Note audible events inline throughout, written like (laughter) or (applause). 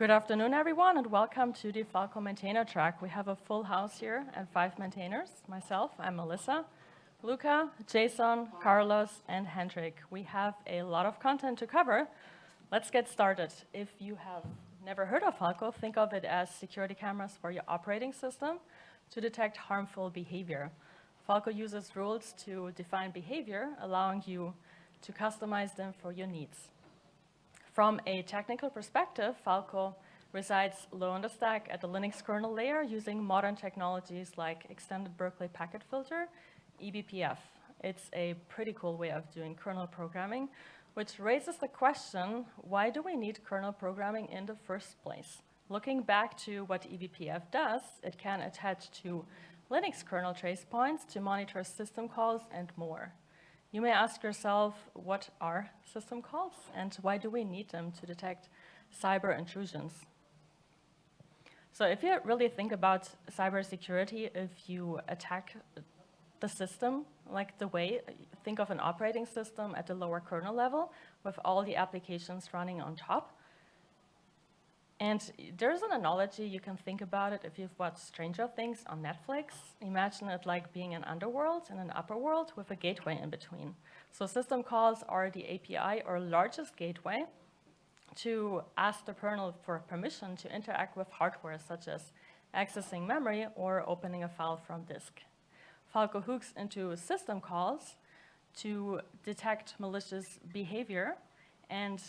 Good afternoon, everyone, and welcome to the Falco Maintainer track. We have a full house here and five maintainers. Myself, I'm Melissa, Luca, Jason, Carlos, and Hendrik. We have a lot of content to cover. Let's get started. If you have never heard of Falco, think of it as security cameras for your operating system to detect harmful behavior. Falco uses rules to define behavior, allowing you to customize them for your needs. From a technical perspective, Falco resides low on the stack at the Linux kernel layer using modern technologies like Extended Berkeley Packet Filter, eBPF. It's a pretty cool way of doing kernel programming, which raises the question, why do we need kernel programming in the first place? Looking back to what eBPF does, it can attach to Linux kernel trace points to monitor system calls and more. You may ask yourself, what are system calls and why do we need them to detect cyber intrusions? So if you really think about cybersecurity, if you attack the system, like the way, think of an operating system at the lower kernel level with all the applications running on top, and there's an analogy you can think about it if you've watched Stranger Things on Netflix. Imagine it like being an underworld and an upper world with a gateway in between. So system calls are the API or largest gateway to ask the kernel for permission to interact with hardware such as accessing memory or opening a file from disk. Falco hooks into system calls to detect malicious behavior and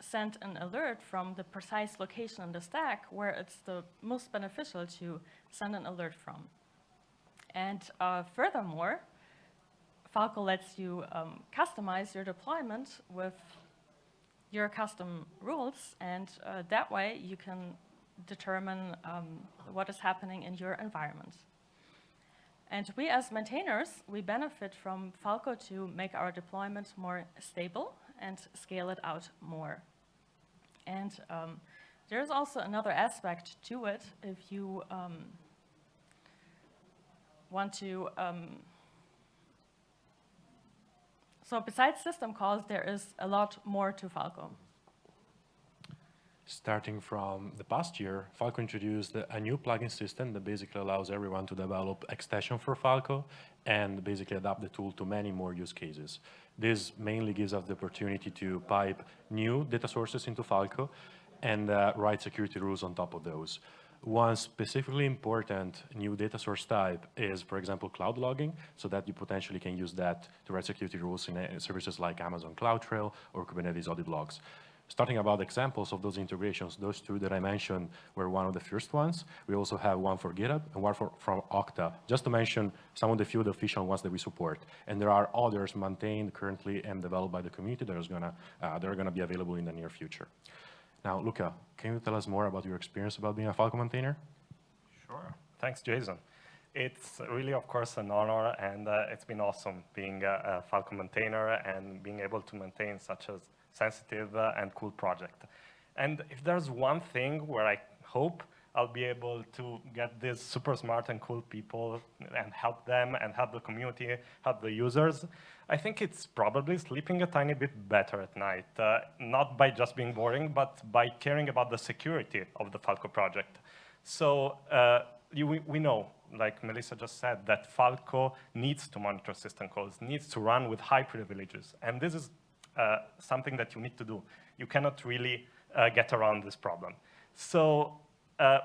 send an alert from the precise location on the stack where it's the most beneficial to send an alert from. And uh, furthermore, Falco lets you um, customize your deployment with your custom rules, and uh, that way you can determine um, what is happening in your environment. And we as maintainers, we benefit from Falco to make our deployment more stable and scale it out more. And um, there's also another aspect to it if you um, want to, um, so besides system calls, there is a lot more to Falco. Starting from the past year, Falco introduced a new plugin system that basically allows everyone to develop extension for Falco and basically adapt the tool to many more use cases. This mainly gives us the opportunity to pipe new data sources into Falco and uh, write security rules on top of those. One specifically important new data source type is, for example, cloud logging, so that you potentially can use that to write security rules in uh, services like Amazon CloudTrail or Kubernetes audit logs. Starting about examples of those integrations, those two that I mentioned were one of the first ones. We also have one for GitHub and one for, from Okta, just to mention some of the few official ones that we support. And there are others maintained currently and developed by the community that, is gonna, uh, that are going to be available in the near future. Now, Luca, can you tell us more about your experience about being a Falco maintainer? Sure. Thanks, Jason. It's really, of course, an honor, and uh, it's been awesome being a, a Falco maintainer and being able to maintain such a sensitive uh, and cool project. And if there's one thing where I hope I'll be able to get these super smart and cool people and help them and help the community, help the users, I think it's probably sleeping a tiny bit better at night. Uh, not by just being boring, but by caring about the security of the Falco project. So uh, you, we know, like Melissa just said, that Falco needs to monitor system calls, needs to run with high privileges. And this is uh, something that you need to do. You cannot really uh, get around this problem. So uh,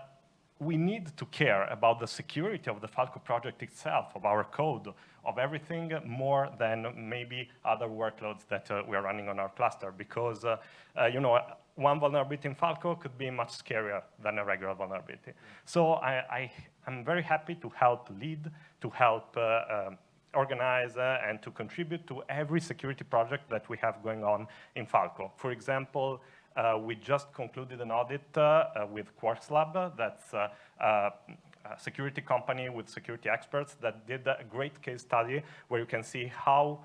we need to care about the security of the Falco project itself, of our code, of everything more than maybe other workloads that uh, we are running on our cluster because, uh, uh, you know, one vulnerability in Falco could be much scarier than a regular vulnerability. So I, I, am very happy to help lead, to help um, organize uh, and to contribute to every security project that we have going on in Falco. For example, uh, we just concluded an audit uh, uh with Quarkslab, that's uh, uh, a security company with security experts that did a great case study where you can see how,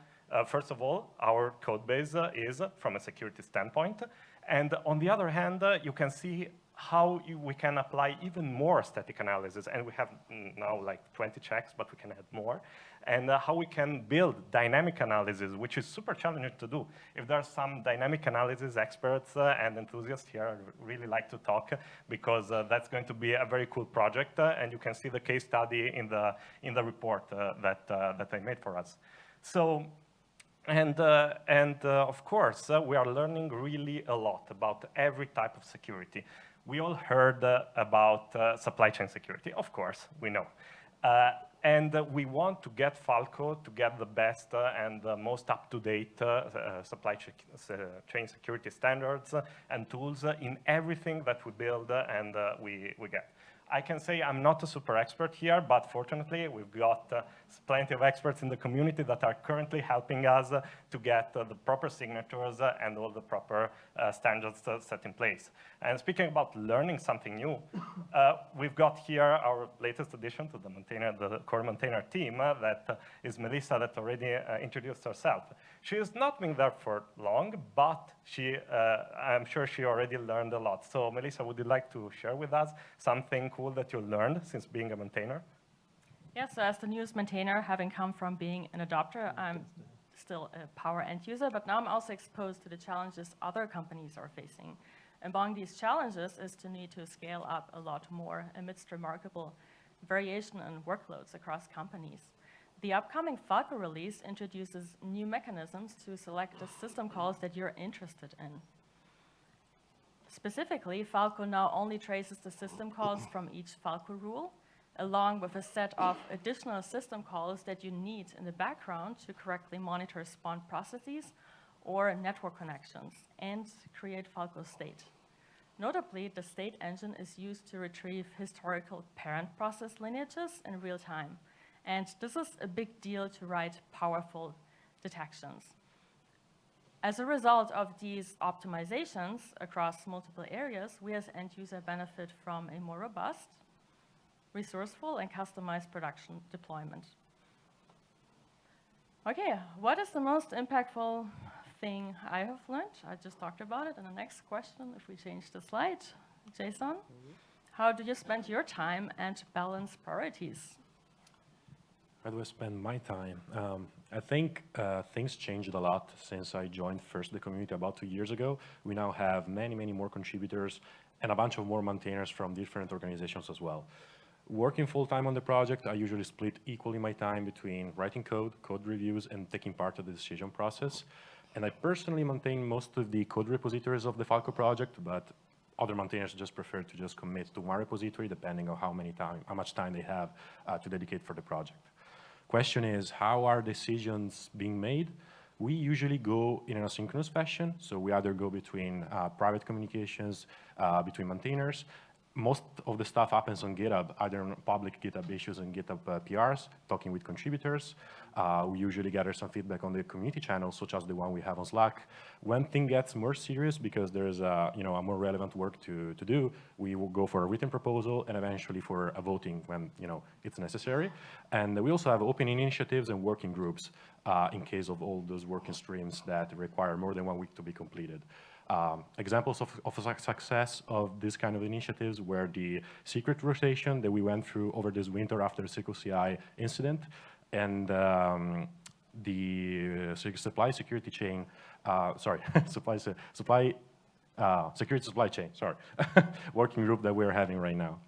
first of all, our code base is from a security standpoint. And on the other hand, you can see how you, we can apply even more static analysis, and we have mm, now like 20 checks, but we can add more, and uh, how we can build dynamic analysis, which is super challenging to do. If there are some dynamic analysis experts uh, and enthusiasts here, I'd really like to talk, because uh, that's going to be a very cool project, uh, and you can see the case study in the, in the report uh, that, uh, that I made for us. So and, uh, and uh, of course, uh, we are learning really a lot about every type of security. We all heard about supply chain security, of course, we know. Uh, and we want to get Falco to get the best uh, and the most up-to-date uh, uh, supply chain security standards and tools in everything that we build and we, we get. I can say I'm not a super expert here, but fortunately, we've got uh, plenty of experts in the community that are currently helping us uh, to get uh, the proper signatures uh, and all the proper uh, standards uh, set in place. And speaking about learning something new, we've got here our latest addition to the maintainer, the core maintainer team, that is Melissa that already introduced herself. She has not been there for long, but she, I'm sure she already learned a lot. So Melissa, would you like to share with us something cool that you learned since being a maintainer? Yeah, so as the newest maintainer, having come from being an adopter, I'm still a power end user, but now I'm also exposed to the challenges other companies are facing. Among these challenges is to need to scale up a lot more amidst remarkable variation in workloads across companies. The upcoming Falco release introduces new mechanisms to select the system calls that you're interested in. Specifically, Falco now only traces the system calls from each Falco rule, along with a set of additional system calls that you need in the background to correctly monitor spawn processes or network connections and create Falco state. Notably, the state engine is used to retrieve historical parent process lineages in real time. And this is a big deal to write powerful detections. As a result of these optimizations across multiple areas, we as end user benefit from a more robust, resourceful, and customized production deployment. Okay, what is the most impactful thing I have learned? I just talked about it in the next question, if we change the slide. Jason, mm -hmm. how do you spend your time and balance priorities? How do I spend my time? Um, I think uh, things changed a lot since I joined first the community about two years ago. We now have many, many more contributors and a bunch of more maintainers from different organizations as well. Working full-time on the project, I usually split equally my time between writing code, code reviews, and taking part of the decision process. And I personally maintain most of the code repositories of the Falco project, but other maintainers just prefer to just commit to one repository depending on how many time, how much time they have uh, to dedicate for the project. Question is, how are decisions being made? We usually go in an asynchronous fashion, so we either go between uh, private communications, uh, between maintainers, most of the stuff happens on GitHub, either on public GitHub issues and GitHub uh, PRs, talking with contributors. Uh, we usually gather some feedback on the community channels, such as the one we have on Slack. When thing gets more serious, because there's a, you know, a more relevant work to, to do, we will go for a written proposal and eventually for a voting when you know, it's necessary. And we also have open initiatives and working groups uh, in case of all those working streams that require more than one week to be completed. Um, examples of, of success of this kind of initiatives were the secret rotation that we went through over this winter after the CircleCI incident and um, the supply security chain, uh, sorry, (laughs) supply, supply uh, security supply chain, sorry, (laughs) working group that we're having right now.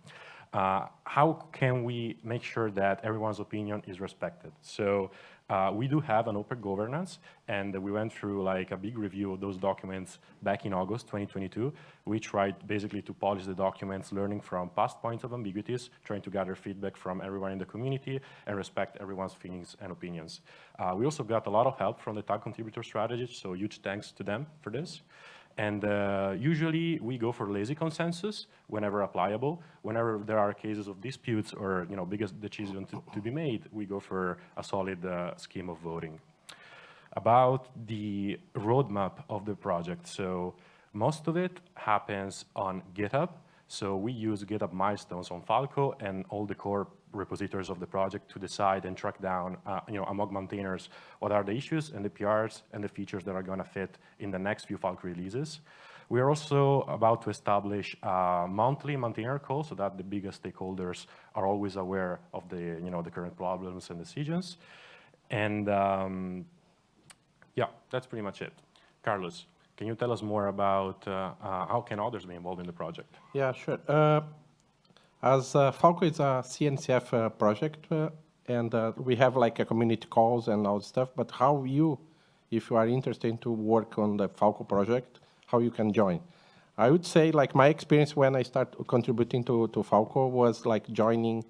Uh, how can we make sure that everyone's opinion is respected? So uh, we do have an open governance, and we went through like a big review of those documents back in August 2022. We tried basically to polish the documents, learning from past points of ambiguities, trying to gather feedback from everyone in the community and respect everyone's feelings and opinions. Uh, we also got a lot of help from the tag contributor strategists, so huge thanks to them for this. And uh, usually we go for lazy consensus whenever applicable. Whenever there are cases of disputes or you know biggest decision to, to be made, we go for a solid uh, scheme of voting. About the roadmap of the project. So most of it happens on GitHub. So we use GitHub milestones on Falco and all the core repositories of the project to decide and track down, uh, you know, among maintainers, what are the issues and the PRs and the features that are going to fit in the next few Falco releases. We are also about to establish a monthly maintainer call so that the biggest stakeholders are always aware of the, you know, the current problems and decisions. And um, yeah, that's pretty much it. Carlos, can you tell us more about uh, uh, how can others be involved in the project? Yeah, sure. Uh, as uh, Falco is a CNCF uh, project, uh, and we have like a community calls and all stuff, but how you, if you are interested to work on the Falco project, how you can join? I would say like my experience when I start contributing to, to Falco was like joining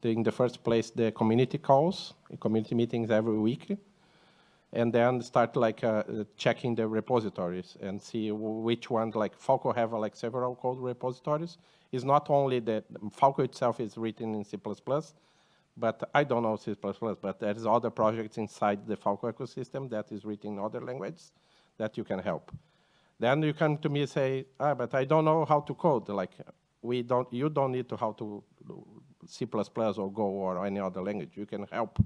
the, in the first place the community calls, community meetings every week, and then start like uh, checking the repositories and see which one, like Falco have like several code repositories. It's not only that Falco itself is written in C++, but I don't know C++, but there's other projects inside the Falco ecosystem that is written in other languages that you can help. Then you come to me and say, ah, but I don't know how to code. Like, we don't, you don't need to how to C++ or Go or any other language. You can help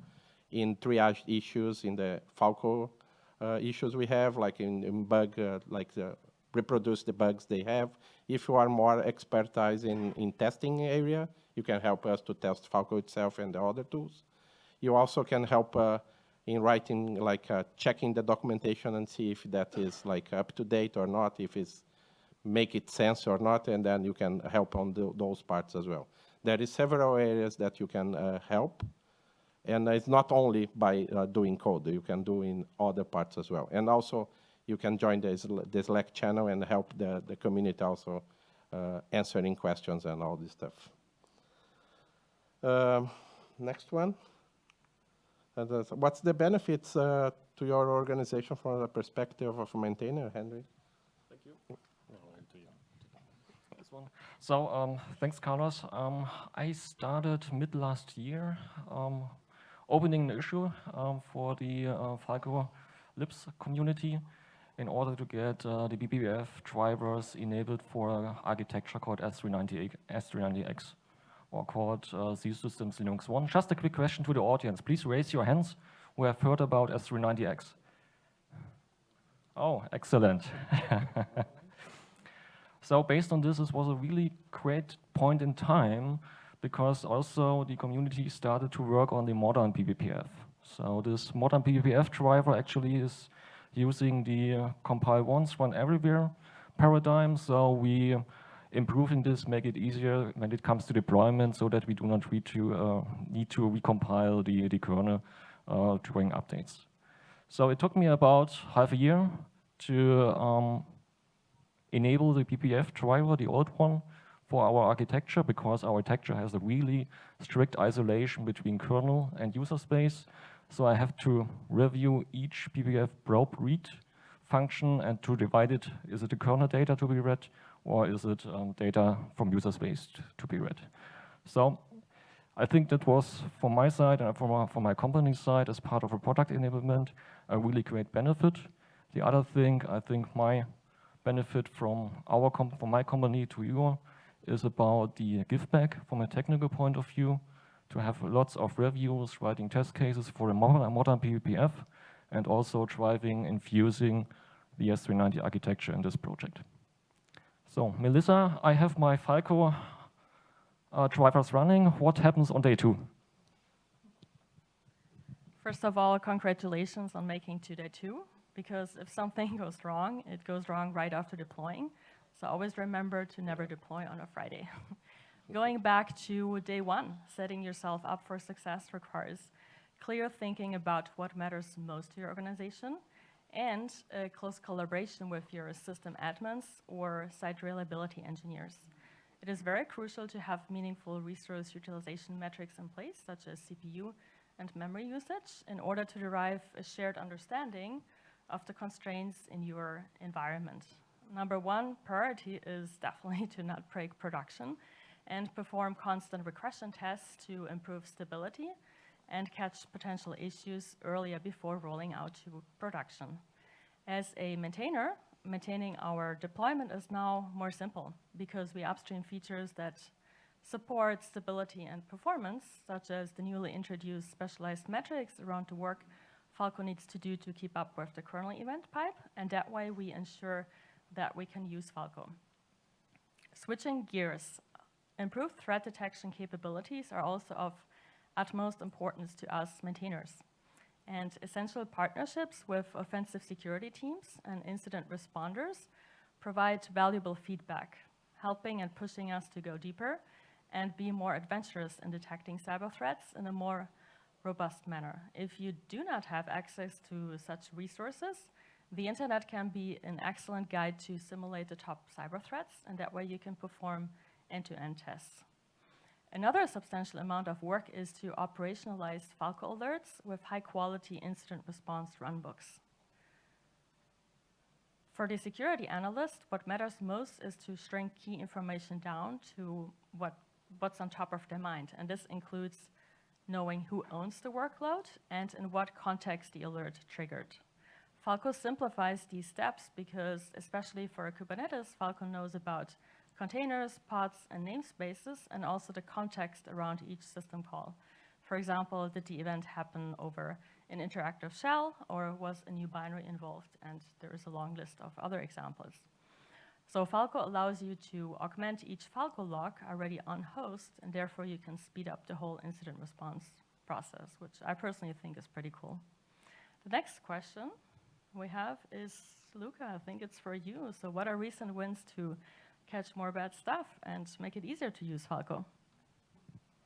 in triage issues, in the Falco uh, issues we have, like in, in bug, uh, like the reproduce the bugs they have. If you are more expertise in, in testing area, you can help us to test Falco itself and the other tools. You also can help uh, in writing, like uh, checking the documentation and see if that is like up to date or not, if it's make it sense or not, and then you can help on the, those parts as well. There is several areas that you can uh, help. And it's not only by uh, doing code, you can do in other parts as well. And also, you can join the, the Slack channel and help the, the community also uh, answering questions and all this stuff. Um, next one. what's the benefits uh, to your organization from the perspective of a maintainer, Henry? Thank you. So um, thanks, Carlos. Um, I started mid last year um, opening an issue um, for the uh, Falco Libs community in order to get uh, the BPF drivers enabled for architecture called S390, S390X or called uh, Z Systems LinuxONE. Just a quick question to the audience. Please raise your hands who have heard about S390X. Oh, excellent. (laughs) so based on this, this was a really great point in time because also the community started to work on the modern BPF. So this modern BPF driver actually is using the compile once, run everywhere paradigm. So we improving this, make it easier when it comes to deployment so that we do not need to, uh, need to recompile the, the kernel uh, during updates. So it took me about half a year to um, enable the BPF driver, the old one, for our architecture because our architecture has a really strict isolation between kernel and user space. So I have to review each BPF probe read function and to divide it, is it the kernel data to be read or is it um, data from user space to be read? So I think that was, from my side and from, from my company side, as part of a product enablement, a really great benefit. The other thing, I think my benefit from our from my company to you is about the give back from a technical point of view, to have lots of reviews, writing test cases for a modern, modern BPF, and also driving, infusing the S390 architecture in this project. So, Melissa, I have my Falco uh, drivers running. What happens on day two? First of all, congratulations on making to day two, because if something (laughs) goes wrong, it goes wrong right after deploying. So always remember to never deploy on a Friday. (laughs) Going back to day one, setting yourself up for success requires clear thinking about what matters most to your organization and a close collaboration with your system admins or site reliability engineers. It is very crucial to have meaningful resource utilization metrics in place, such as CPU and memory usage, in order to derive a shared understanding of the constraints in your environment number one priority is definitely (laughs) to not break production and perform constant regression tests to improve stability and catch potential issues earlier before rolling out to production. As a maintainer, maintaining our deployment is now more simple because we upstream features that support stability and performance, such as the newly introduced specialized metrics around the work Falco needs to do to keep up with the kernel event pipe, and that way we ensure that we can use Falco. Switching gears, improved threat detection capabilities are also of utmost importance to us maintainers. And essential partnerships with offensive security teams and incident responders provide valuable feedback, helping and pushing us to go deeper and be more adventurous in detecting cyber threats in a more robust manner. If you do not have access to such resources, the internet can be an excellent guide to simulate the top cyber threats, and that way you can perform end-to-end -end tests. Another substantial amount of work is to operationalize Falco alerts with high-quality incident response runbooks. For the security analyst, what matters most is to shrink key information down to what, what's on top of their mind. And this includes knowing who owns the workload and in what context the alert triggered. Falco simplifies these steps because, especially for Kubernetes, Falco knows about containers, pods, and namespaces, and also the context around each system call. For example, did the event happen over an interactive shell, or was a new binary involved? And there is a long list of other examples. So Falco allows you to augment each Falco log already on host, and therefore you can speed up the whole incident response process, which I personally think is pretty cool. The next question we have is, Luca, I think it's for you. So what are recent wins to catch more bad stuff and make it easier to use Falco?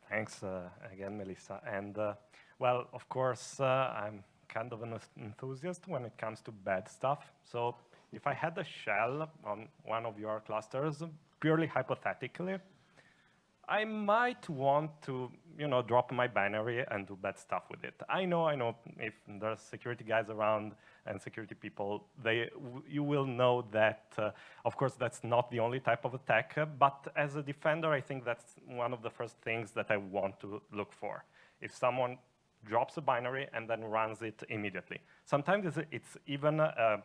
Thanks uh, again, Melissa. And uh, well, of course, uh, I'm kind of an enthusiast when it comes to bad stuff. So if I had a shell on one of your clusters, purely hypothetically, I might want to, you know, drop my binary and do bad stuff with it. I know, I know, if there's security guys around and security people, they, you will know that, uh, of course, that's not the only type of attack, uh, but as a defender, I think that's one of the first things that I want to look for. If someone drops a binary and then runs it immediately. Sometimes it's, it's even uh,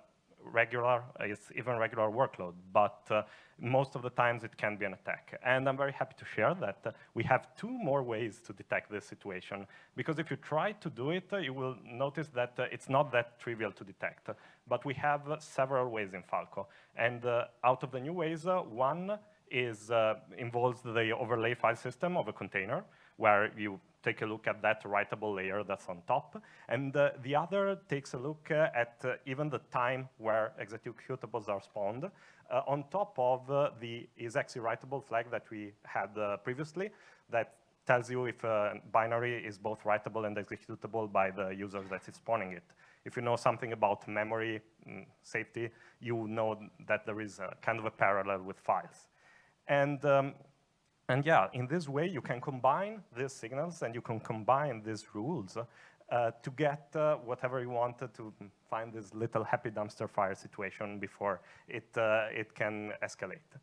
regular, it's even regular workload, but uh, most of the times it can be an attack. And I'm very happy to share that uh, we have two more ways to detect this situation, because if you try to do it, uh, you will notice that uh, it's not that trivial to detect. But we have uh, several ways in Falco. And uh, out of the new ways, one is involves the overlay file system of a container, where you take a look at that writable layer that's on top. And uh, the other takes a look uh, at uh, even the time where executables are spawned uh, on top of uh, the isExecWritable flag that we had uh, previously that tells you if a binary is both writable and executable by the user that is spawning it. If you know something about memory mm, safety, you know that there is a kind of a parallel with files. And um, and yeah, in this way, you can combine these signals and you can combine these rules uh, to get uh, whatever you wanted to find this little happy dumpster fire situation before it, uh, it can escalate.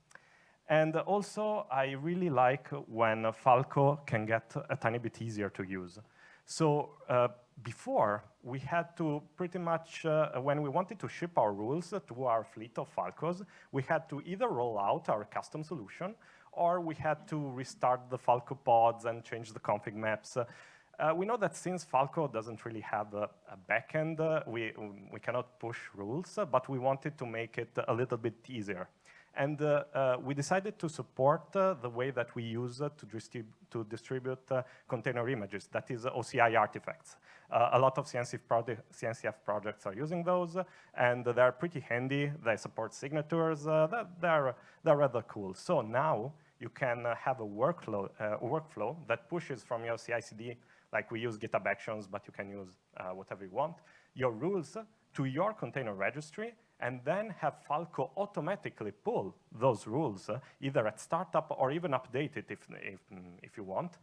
And also, I really like when Falco can get a tiny bit easier to use. So uh, before, we had to pretty much, uh, when we wanted to ship our rules to our fleet of Falcos, we had to either roll out our custom solution or we had to restart the Falco pods and change the config maps. Uh, we know that since Falco doesn't really have a, a backend, uh, we, we cannot push rules, uh, but we wanted to make it a little bit easier. And uh, uh, we decided to support uh, the way that we use uh, to, distrib to, distribute uh, container images, that is uh, OCI artifacts. a lot of CNCF, CNCF, projects are using those, and they're pretty handy. They support signatures. they're, they're rather cool. So now you can have a workflow, workflow that pushes from your CI/CD, like we use GitHub Actions, but you can use whatever you want, your rules to your container registry and then have Falco automatically pull those rules, uh, either at startup or even update it if, if, if you want,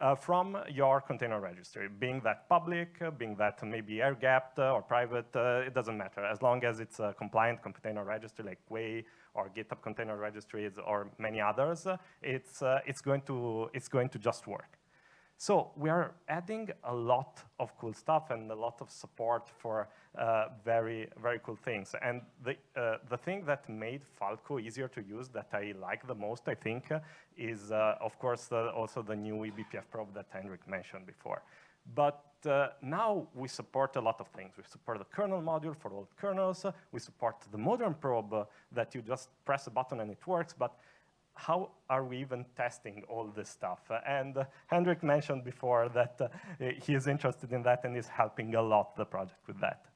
uh, from your container registry, being that public, uh, being that maybe air-gapped uh, or private, uh, it doesn't matter. As long as it's a compliant container registry like Quay or GitHub container registries or many others, it's, it's, going to, it's going to just work. So we are adding a lot of cool stuff and a lot of support for uh, very, very cool things. And the, uh, the thing that made Falco easier to use that I like the most, I think, uh, is, of course, also the new eBPF probe that Hendrik mentioned before. But uh, now we support a lot of things. We support the kernel module for all kernels. Uh, we support the modern probe uh, that you just press a button and it works. But how are we even testing all this stuff? Uh, and uh, Hendrik mentioned before that uh, he is interested in that and is helping a lot the project with that.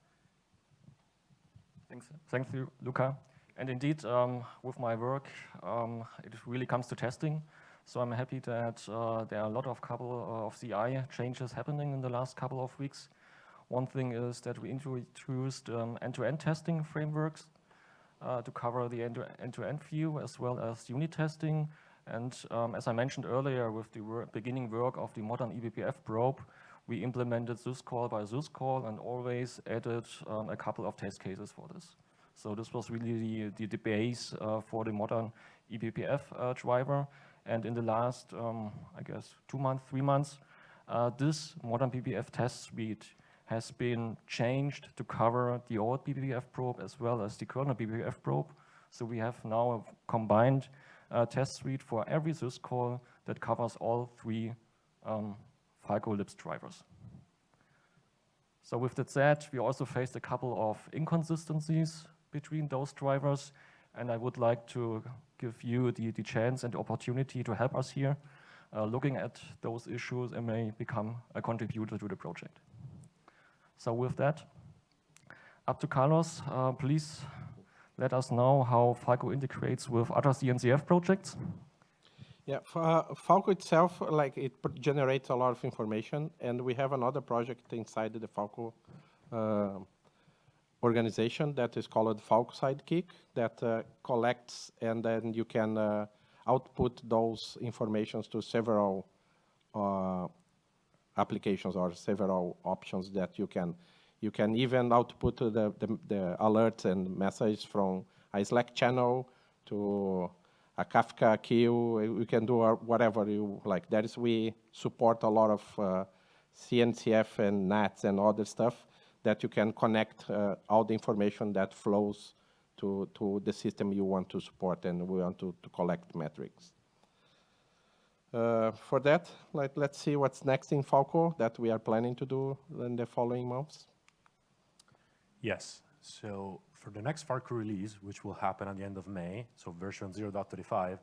Thanks, thank you, Luca. And indeed, um, with my work, um, it really comes to testing. So I'm happy that uh, there are a lot of couple of CI changes happening in the last couple of weeks. One thing is that we introduced um, end-to-end -end testing frameworks uh, to cover the end-to-end -end view as well as unit testing. And um, as I mentioned earlier, with the wor beginning work of the modern eBPF probe, we implemented syscall by syscall and always added um, a couple of test cases for this. So this was really the, the, base uh, for the modern eBPF uh, driver. And in the last, um, I guess, two months, three months, uh, this modern eBPF test suite has been changed to cover the old eBPF probe as well as the kernel PBPF probe. So we have now a combined uh, test suite for every syscall that covers all three um, Falco Libs drivers. So with that said, we also faced a couple of inconsistencies between those drivers, and I would like to give you the, the chance and opportunity to help us here, uh, looking at those issues and may become a contributor to the project. So with that, up to Carlos, uh, please let us know how Falco integrates with other CNCF projects. Yeah, Falco itself, like it generates a lot of information, and we have another project inside the Falco uh, organization that is called Falcosidekick that uh, collects and then you can uh, output those informations to several uh, applications or several options that you can you can even output the, the, the alerts and messages from a Slack channel to a Kafka queue. You can do whatever you like. That is, we support a lot of uh, CNCF and NATS and other stuff that you can connect uh, all the information that flows to, to the system you want to support and we want to, to collect metrics. Uh, for that, let, let's see what's next in Falco that we are planning to do in the following months. Yes, so for the next Falco release, which will happen at the end of May, so version 0.35,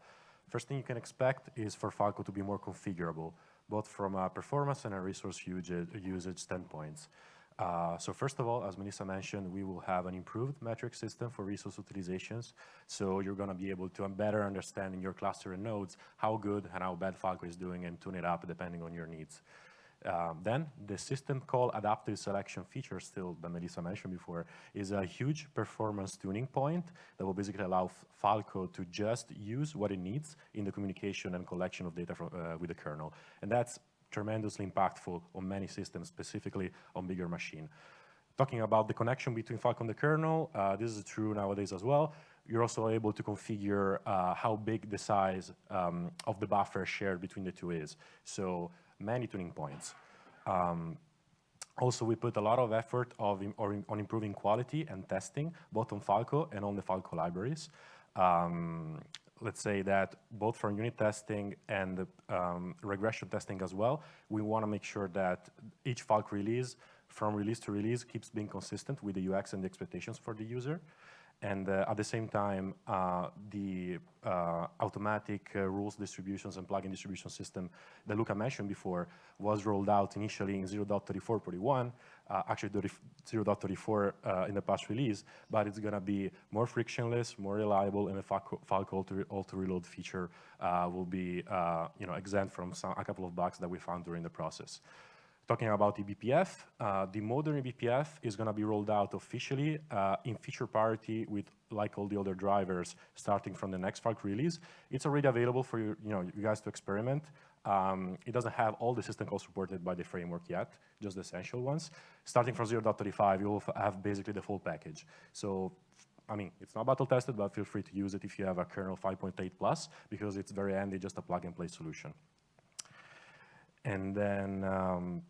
first thing you can expect is for Falco to be more configurable, both from a performance and a resource usage, usage standpoints. Uh, so first of all, as Melissa mentioned, we will have an improved metric system for resource utilizations. So you're going to be able to better understand in your cluster and nodes how good and how bad Falco is doing and tune it up depending on your needs. Um, then the system call adaptive selection feature still that Melissa mentioned before is a huge performance tuning point that will basically allow Falco to just use what it needs in the communication and collection of data from, uh, with the kernel. And that's tremendously impactful on many systems, specifically on bigger machine. Talking about the connection between Falco and the kernel, uh, this is true nowadays as well. You're also able to configure uh, how big the size um, of the buffer shared between the two is. So many tuning points. Um, also, we put a lot of effort of in, on improving quality and testing, both on Falco and on the Falco libraries. Um, let's say that both for unit testing and um, regression testing as well, we want to make sure that each Falco release, from release to release, keeps being consistent with the UX and the expectations for the user. And uh, at the same time, uh, the uh, automatic uh, rules distributions and plugin distribution system that Luca mentioned before was rolled out initially in 0.34.41, uh, actually 0.34 uh, in the past release, but it's going to be more frictionless, more reliable, and the Falco auto-reload feature will be you know, exempt from some, a couple of bugs that we found during the process. Talking about eBPF, uh, the modern eBPF is going to be rolled out officially uh, in feature parity with like all the other drivers starting from the next Falco release. It's already available for you, you, know, you guys to experiment. Um, it doesn't have all the system calls supported by the framework yet, just the essential ones. Starting from 0.35, you'll have basically the full package. So I mean, it's not battle tested, but feel free to use it if you have a kernel 5.8 plus, because it's very handy, just a plug and play solution. And then um,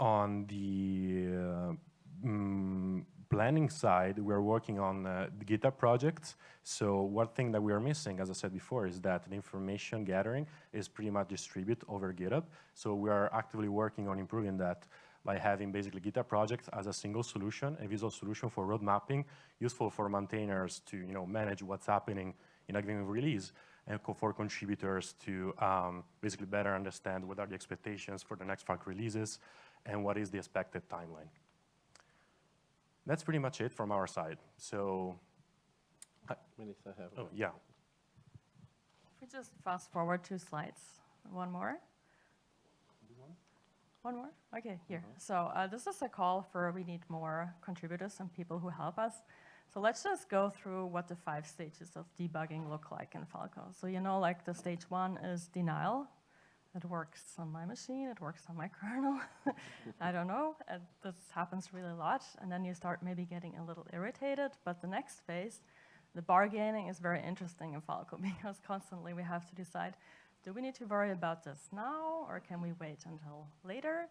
on the uh, mm, planning side, we're working on uh, the GitHub projects. So one thing that we are missing, as I said before, is that the information gathering is pretty much distributed over GitHub. So we are actively working on improving that by having basically GitHub projects as a single solution, a visual solution for road mapping, useful for maintainers to you know, manage what's happening in a given release, and for contributors to um, basically better understand what are the expectations for the next Falco releases and what is the expected timeline. That's pretty much it from our side. So, Melissa have. oh, yeah. If we just fast forward two slides, one more. One more? Okay, here. So uh, this is a call for we need more contributors and people who help us. So let's just go through what the five stages of debugging look like in Falco. So you know, like the stage one is denial. It works on my machine, it works on my kernel. (laughs) I don't know, and this happens really a lot. And then you start maybe getting a little irritated, but the next phase, the bargaining is very interesting in Falco (laughs) because constantly we have to decide, do we need to worry about this now or can we wait until later?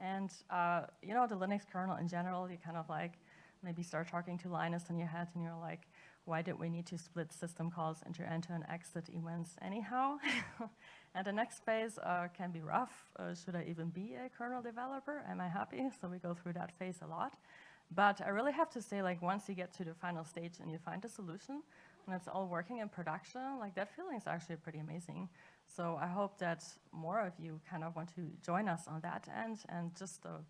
And uh, you know, the Linux kernel in general, you kind of like maybe start talking to Linus in your head and you're like, why did we need to split system calls into enter and exit events anyhow? (laughs) and the next phase uh, can be rough. Uh, should I even be a kernel developer? Am I happy? So we go through that phase a lot. But I really have to say, like, once you get to the final stage and you find a solution, and it's all working in production, like, that feeling is actually pretty amazing. So I hope that more of you kind of want to join us on that end and just uh,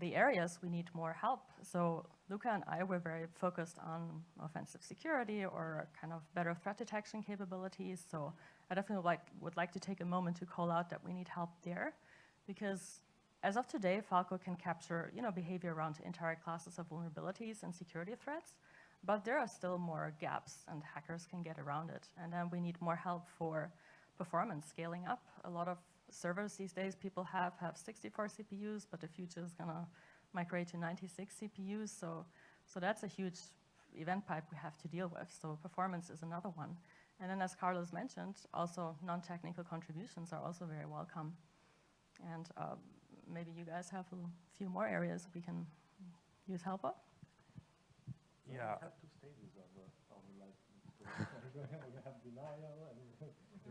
the areas we need more help. So Luca and I were very focused on offensive security or kind of better threat detection capabilities. So I definitely like, would like to take a moment to call out that we need help there because as of today, Falco can capture you know, behavior around entire classes of vulnerabilities and security threats, but there are still more gaps and hackers can get around it. And then we need more help for performance scaling up. A lot of servers these days people have have 64 CPUs, but the future is gonna migrate to 96 CPUs. So, so that's a huge event pipe we have to deal with. So performance is another one. And then as Carlos mentioned, also non-technical contributions are also very welcome. And um, maybe you guys have a few more areas we can use help of. Yeah. (laughs)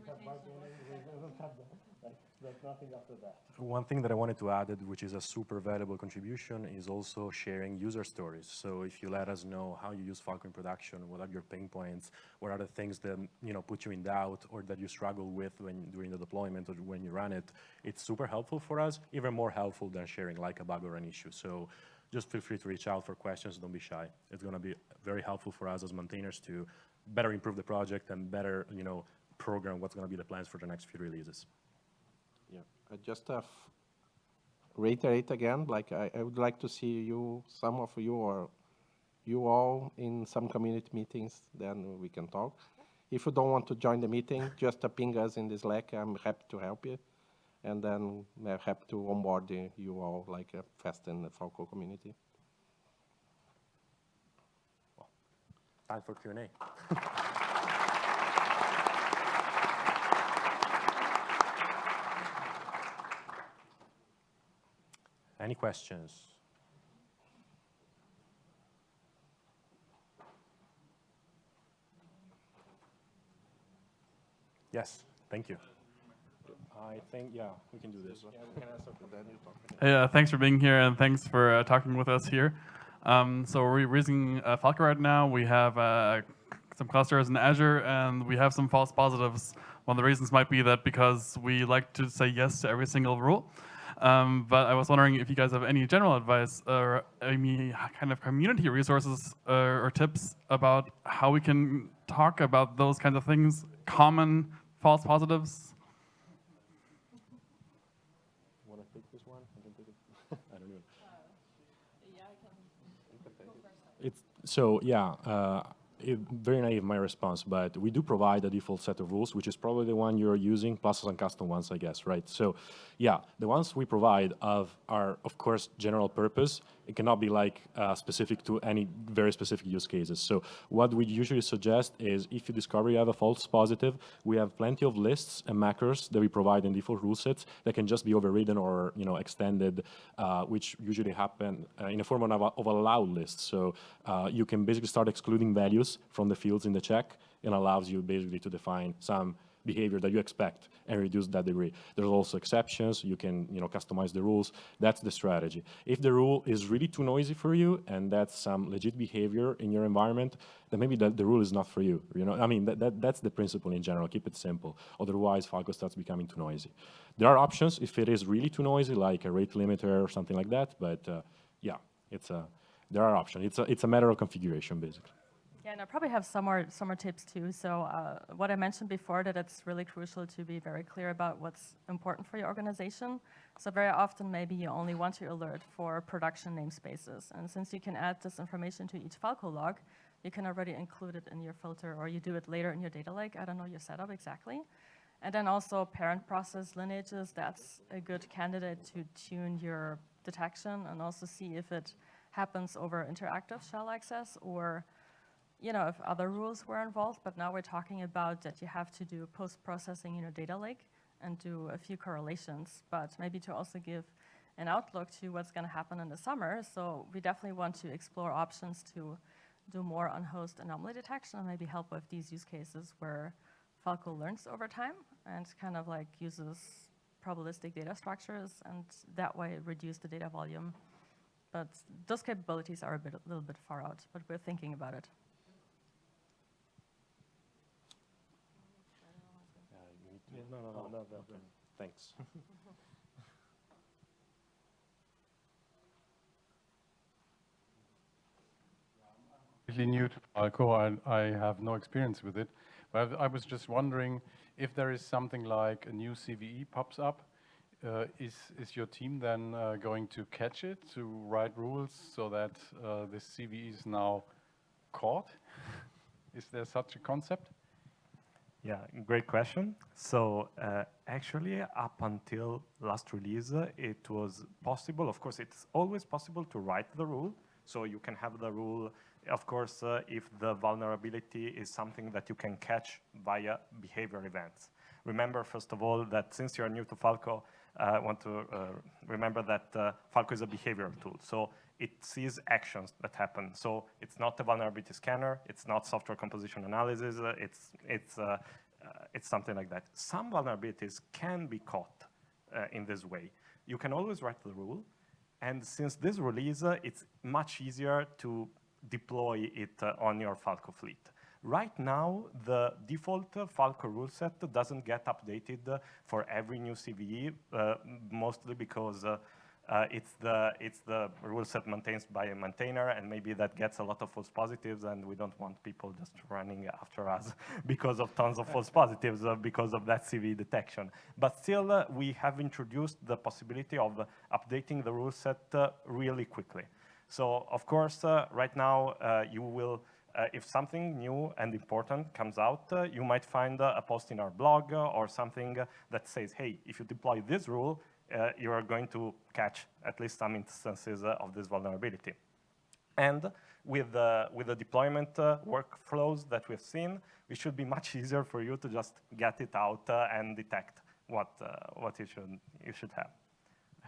(laughs) One thing that I wanted to add, which is a super valuable contribution, is also sharing user stories. So if you let us know how you use Falco in production, what are your pain points, what are the things that you know put you in doubt or that you struggle with when during the deployment or when you run it, it's super helpful for us, even more helpful than sharing like a bug or an issue. So just feel free to reach out for questions, don't be shy. It's gonna be very helpful for us as maintainers to better improve the project and better, you know, program what's gonna be the plans for the next few releases. Yeah, I just have reiterate again, like I, I would like to see you, some of you or you all in some community meetings, then we can talk. If you don't want to join the meeting, just ping us in the Slack, I'm happy to help you. And then I'm happy to onboard you all like uh, fast in the Falco community. Time for Q&A. (laughs) Any questions? Yes, thank you. I think, yeah, we can do this. Hey, uh, thanks for being here and thanks for uh, talking with us here. Um, so we're using uh, Falco right now. We have uh, some clusters in Azure and we have some false positives. One of the reasons might be that because we like to say yes to every single rule. Um, but I was wondering if you guys have any general advice or any kind of community resources uh, or tips about how we can talk about those kinds of things, common false positives. Want to take this one? I can take (laughs) it. I don't know. It's, so, yeah, uh, it, very naive my response, but we do provide a default set of rules, which is probably the one you're using, plus some custom ones, I guess, right? So, yeah, the ones we provide of are, of course, general purpose. It cannot be like uh, specific to any very specific use cases. So, what we usually suggest is if you discover you have a false positive, we have plenty of lists and macros that we provide in default rule sets that can just be overridden or you know extended, uh, which usually happen uh, in a form of a, of a allowed list. So, uh, you can basically start excluding values from the fields in the check and allows you basically to define some behavior that you expect and reduce that degree. There's also exceptions. You can you know, customize the rules. That's the strategy. If the rule is really too noisy for you and that's some legit behavior in your environment, then maybe the, the rule is not for you. You know, I mean, that, that, that's the principle in general. Keep it simple. Otherwise, Falco starts becoming too noisy. There are options if it is really too noisy, like a rate limiter or something like that. But uh, yeah, it's a, there are options. It's a, it's a matter of configuration, basically. And I probably have some more, some more tips too. So uh, what I mentioned before, that it's really crucial to be very clear about what's important for your organization. So very often, maybe you only want to alert for production namespaces. And since you can add this information to each Falco log, you can already include it in your filter, or you do it later in your data lake. I don't know your setup exactly. And then also parent process lineages, that's a good candidate to tune your detection and also see if it happens over interactive shell access or you know, if other rules were involved, but now we're talking about that you have to do post-processing in your data lake and do a few correlations, but maybe to also give an outlook to what's going to happen in the summer. So we definitely want to explore options to do more on host anomaly detection and maybe help with these use cases where Falco learns over time and kind of like uses probabilistic data structures and that way reduce the data volume. But those capabilities are a, bit, a little bit far out, but we're thinking about it. No, no, no, no, no, no. Thanks. (laughs) Really new to Falco, I, I have no experience with it. But I was just wondering if there is something like a new CVE pops up, uh, is, is your team then uh, going to catch it, to write rules so that uh, this CVE is now caught? (laughs) is there such a concept? Yeah, great question. So uh, actually, up until last release, uh, it was possible. Of course, it's always possible to write the rule. So you can have the rule, of course, uh, if the vulnerability is something that you can catch via behavior events. Remember, first of all, that since you're new to Falco, uh, I want to uh, remember that uh, Falco is a behavioral tool. So it sees actions that happen. So it's not a vulnerability scanner, it's not software composition analysis, uh, it's, it's, uh, uh, it's something like that. Some vulnerabilities can be caught uh, in this way. You can always write the rule, and since this release, uh, it's much easier to deploy it uh, on your Falco fleet. Right now, the default Falco rule set doesn't get updated for every new CVE, mostly because uh, it's the it's the rule set maintained by a maintainer, and maybe that gets a lot of false positives, and we don't want people just running after us (laughs) because of tons of false positives uh, because of that CV detection. But still, uh, we have introduced the possibility of updating the rule set uh, really quickly. So, of course, uh, right now uh, you will. if something new and important comes out, you might find a post in our blog or something that says, hey, if you deploy this rule, uh, you are going to catch at least some instances uh, of this vulnerability. And with, uh, with the deployment uh, workflows that we've seen, it should be much (laughs) easier for you to just get it out uh, and detect what, uh, what you, should, you should have.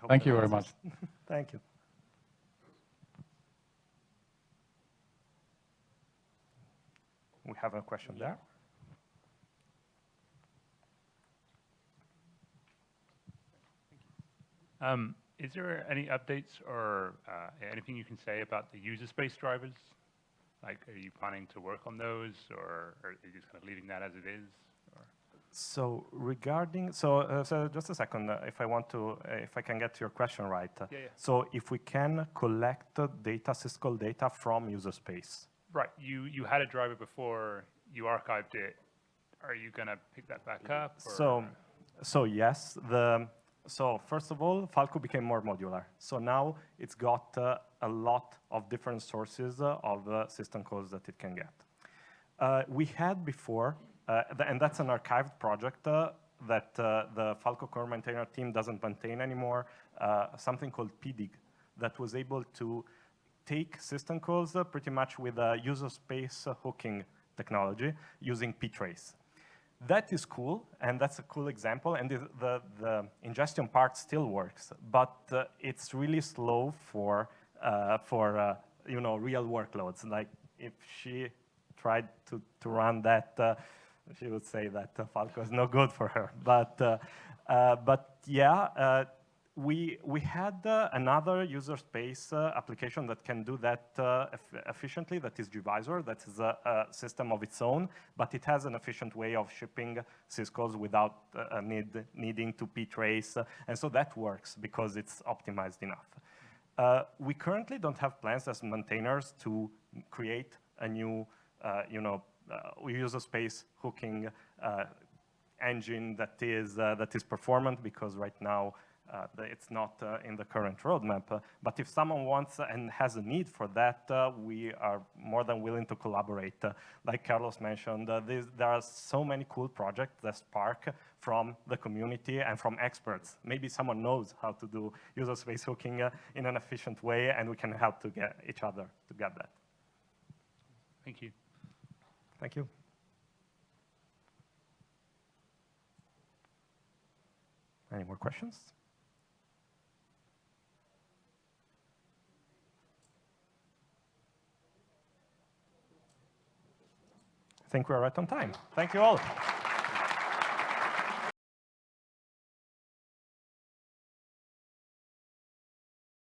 Thank you very much. (laughs) (laughs) Thank you. We have a question there. Um, is there any updates or uh, anything you can say about the user space drivers? Like, are you planning to work on those, or, or are you just kind of leaving that as it is? Or? So regarding, so, uh, so just a second, uh, if I want to, uh, if I can get your question right. Yeah, yeah. So if we can collect data, syscall data from user space. Right, you, you had a driver before, you archived it. Are you going to pick that back up? Or? So, so yes, the, so first of all, Falco became more modular. So now it's got uh, a lot of different sources uh, of uh, system calls that it can get. Uh, we had before, uh, th- and that's an archived project uh, that the Falco core maintainer team doesn't maintain anymore, something called PDIG that was able to take system calls pretty much with a user space hooking technology using ptrace. That is cool, and that's a cool example, and the, the, the ingestion part still works, but uh, it's really slow for, uh, for uh, you know, real workloads. Like if she tried to, to run that, uh, she would say that uh, Falco is no good for her. But, but yeah, we, we had uh, another user space uh, application that can do that uh, eff efficiently, that is gVisor, that is a, a, system of its own, but it has an efficient way of shipping syscalls without uh, need, needing to ptrace, and so that works because it's optimized enough. Uh, we currently don't have plans as maintainers to create a new, uh, you know, user space hooking engine that is, that is performant because right now it's not uh, in the current roadmap. Uh, but if someone wants and has a need for that, uh, we are more than willing to collaborate. Uh, like Carlos mentioned, uh, there are so many cool projects that spark from the community and from experts. Maybe someone knows how to do user space hooking uh, in an efficient way, and we can help to get each other to get that. Thank you. Thank you. Any more questions? Think we're right on time. Thank you all.